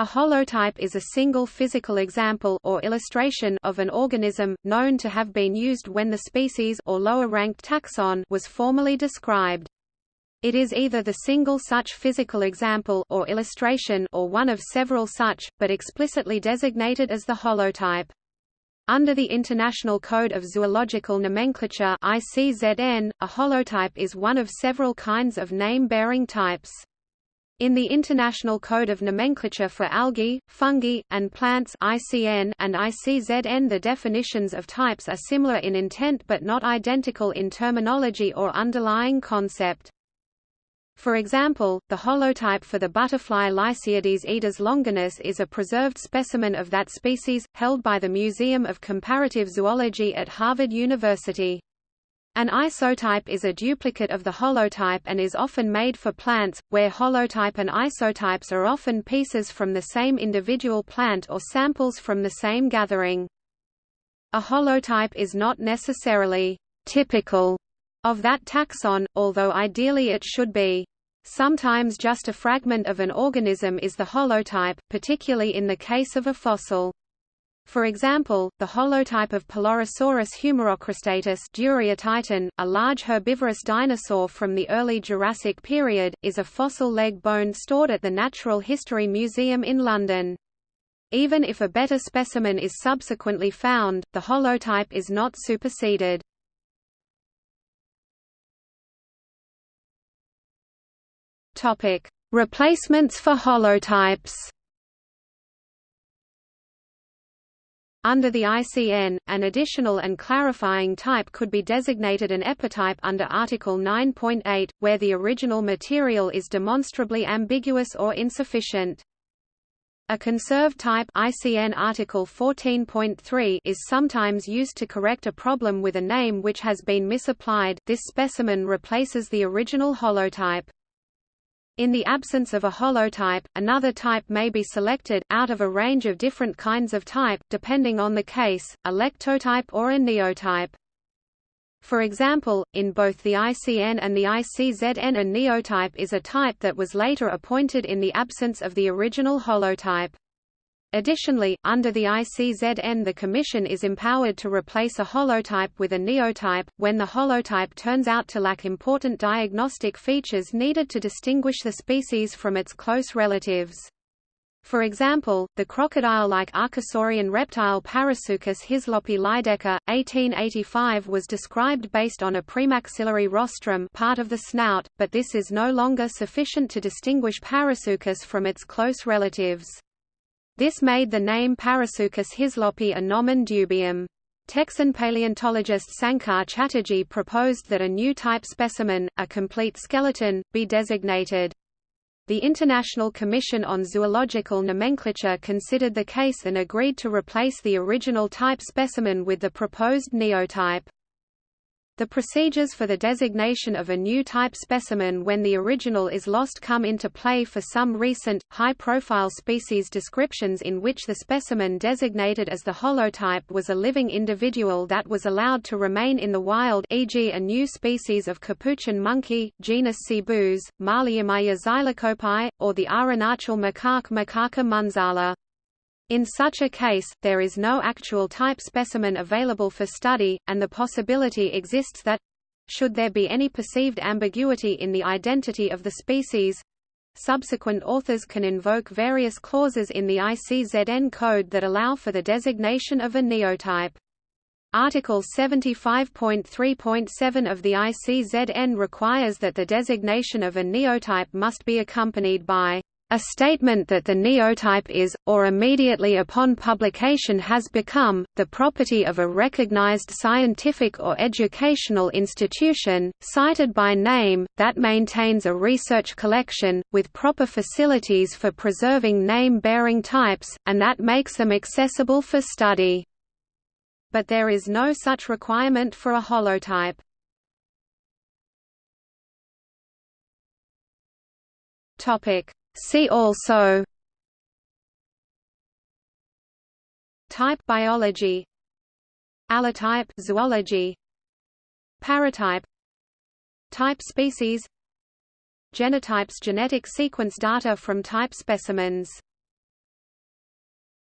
A holotype is a single physical example or illustration of an organism, known to have been used when the species or lower-ranked taxon was formally described. It is either the single such physical example or illustration or one of several such, but explicitly designated as the holotype. Under the International Code of Zoological Nomenclature ICZN, a holotype is one of several kinds of name-bearing types. In the International Code of Nomenclature for Algae, Fungi, and Plants ICN and ICZN the definitions of types are similar in intent but not identical in terminology or underlying concept. For example, the holotype for the butterfly Lycaeides idas longinus is a preserved specimen of that species, held by the Museum of Comparative Zoology at Harvard University. An isotype is a duplicate of the holotype and is often made for plants, where holotype and isotypes are often pieces from the same individual plant or samples from the same gathering. A holotype is not necessarily typical of that taxon, although ideally it should be. Sometimes just a fragment of an organism is the holotype, particularly in the case of a fossil. For example, the holotype of Pelorosaurus humerocristatus Titan, a large herbivorous dinosaur from the early Jurassic period, is a fossil leg bone stored at the Natural History Museum in London. Even if a better specimen is subsequently found, the holotype is not superseded. Replacements for holotypes Under the ICN, an additional and clarifying type could be designated an epitype under Article 9.8, where the original material is demonstrably ambiguous or insufficient. A conserved type ICN Article 14.3 is sometimes used to correct a problem with a name which has been misapplied this specimen replaces the original holotype. In the absence of a holotype, another type may be selected, out of a range of different kinds of type, depending on the case, a lectotype or a neotype. For example, in both the ICN and the ICZN a neotype is a type that was later appointed in the absence of the original holotype. Additionally, under the ICZN the Commission is empowered to replace a holotype with a neotype, when the holotype turns out to lack important diagnostic features needed to distinguish the species from its close relatives. For example, the crocodile-like archosaurian reptile Parasuchus hislopi Lydekker, 1885 was described based on a premaxillary rostrum part of the snout, but this is no longer sufficient to distinguish Parasuchus from its close relatives. This made the name Parasuchus hislopi a nomen dubium. Texan paleontologist Sankar Chatterjee proposed that a new type specimen, a complete skeleton, be designated. The International Commission on Zoological Nomenclature considered the case and agreed to replace the original type specimen with the proposed neotype. The procedures for the designation of a new type specimen when the original is lost come into play for some recent, high-profile species descriptions in which the specimen designated as the holotype was a living individual that was allowed to remain in the wild e.g. a new species of capuchin monkey, genus Cebus, Maliomya xylocopi, or the Arunachal macaque Macaca munzala. In such a case, there is no actual type specimen available for study, and the possibility exists that should there be any perceived ambiguity in the identity of the species, subsequent authors can invoke various clauses in the ICZN code that allow for the designation of a neotype. Article 75.3.7 of the ICZN requires that the designation of a neotype must be accompanied by a statement that the neotype is, or immediately upon publication has become, the property of a recognized scientific or educational institution, cited by name, that maintains a research collection, with proper facilities for preserving name-bearing types, and that makes them accessible for study. But there is no such requirement for a holotype. Topic See also Type biology Allotype zoology Paratype Type species Genetypes genetic sequence data from type specimens